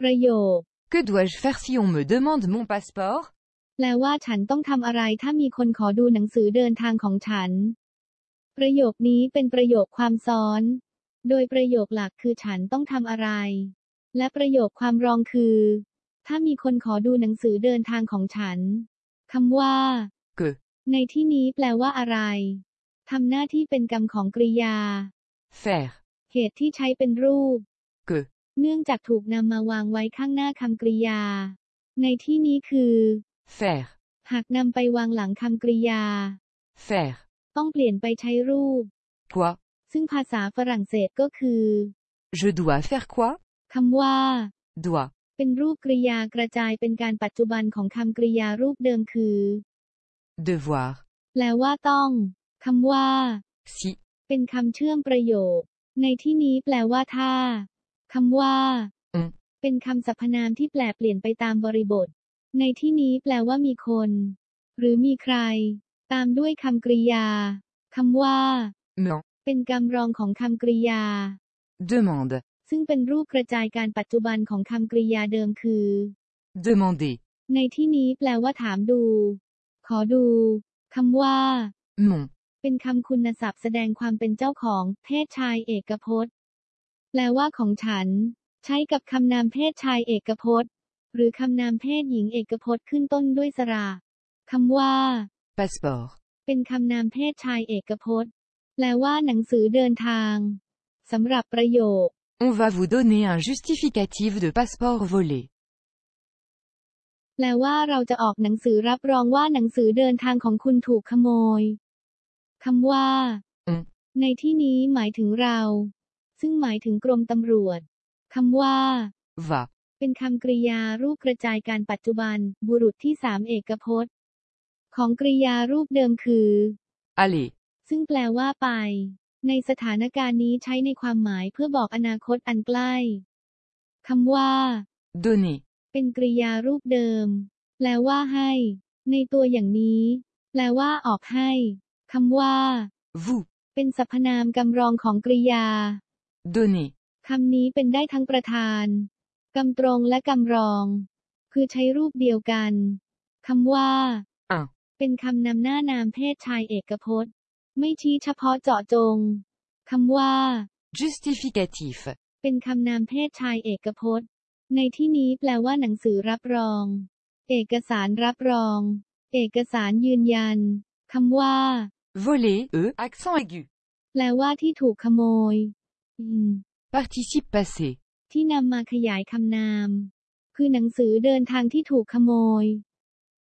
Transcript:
ประโยค Que dois-je faire si on me demande mon passeport แปลว่าฉันต้องทำอะไรถ้ามีคนขอดูหนังสือเดินทางของฉัน ประโยคนี้เป็นประโยคความซ้อน โดยประโยคหลักคือฉันต้องทำอะไร และประโยคความรองคือ ถ้ามีคนขอดูหนังสือเดินทางของฉันคำว่า que ในที่นี้แปลว่าอะไรทำหน้าที่เป็นกรรมของกริยา faire เหตุที่ใช้เป็นรูป que เนื่องจากถูกนำมาวางไว้ข้างหน้าคำกริยา ในที่นี้คือ faire หากนำไปวางหลังคำกริยา faire ต้องเปลี่ยนไปใช้รูป quoi ซึ่งภาษาฝรั่งเศสก็คือ Je dois faire quoi คำว่า dois เป็นรูปกริยากระจายเป็นการปัจจุบันของคำกริยารูปเดิมคือ devoir แปลว่าต้อง คำว่า si เป็นคำเชื่อมประโยค ในที่นี้แปลว่าถ้า คำว่าอืมเป็นคำสรรพนามที่แปลเปลี่ยนไปตามบริบท ในที่นี้แปลว่ามีคน หรือมีใคร ตามด้วยคำกริยาคำว่า me เป็นกรรมรองของคำกริยา demande ซึ่งเป็นรูปกระจายการปัจจุบันของคำกริยาเดิมคือ demander ในที่นี้แปลว่าถามดู ขอดูคำว่า mon เป็นคำคุณศัพท์แสดงความเป็นเจ้าของเพศชายเอกพจน์ แปลว่าของฉัน ใช้กับคำนามเพศชายเอกพจน์ หรือคำนามเพศหญิงเอกพจน์ขึ้นต้นด้วยสระคำว่า passeport เป็นคำนามเพศชายเอกพจน์ แปลว่าหนังสือเดินทางสำหรับประโยค On va vous donner un justificatif de passeport volé แปลว่าเราจะออกหนังสือรับรองว่าหนังสือเดินทางของคุณถูกขโมยคำว่าอืมในที่นี้หมายถึงเรา ซึ่งหมายถึงกรมตำรวจคำว่า va เป็นคำกริยารูปกระจายการปัจจุบัน บุรุษที่สามเอกพจน์ ของกริยารูปเดิมคือ aller ซึ่งแปลว่าไป ในสถานการณ์นี้ใช้ในความหมายเพื่อบอกอนาคตอันใกล้คำว่า donner เป็นกริยารูปเดิม แปลว่าให้ ในตัวอย่างนี้ แปลว่าออกให้คำว่า vous เป็นสรรพนามกำรองของกริยา donner คำนี้เป็นได้ทั้งประธานกำตรงและกำรอง คือใช้รูปเดียวกันคำว่า un เป็นคำนำหน้านามเพศชายเอกพจน์ ไม่ชี้เฉพาะเจาะจงคำว่า justificatif เป็นคำนามเพศชายเอกพจน์ ในที่นี้แปลว่าหนังสือรับรอง เอกสารรับรอง เอกสารยืนยันคำว่า voler e accent aigu แปลว่าที่ถูกขโมย participe passé ที่นำมาขยายคำนาม คือหนังสือเดินทางที่ถูกขโมย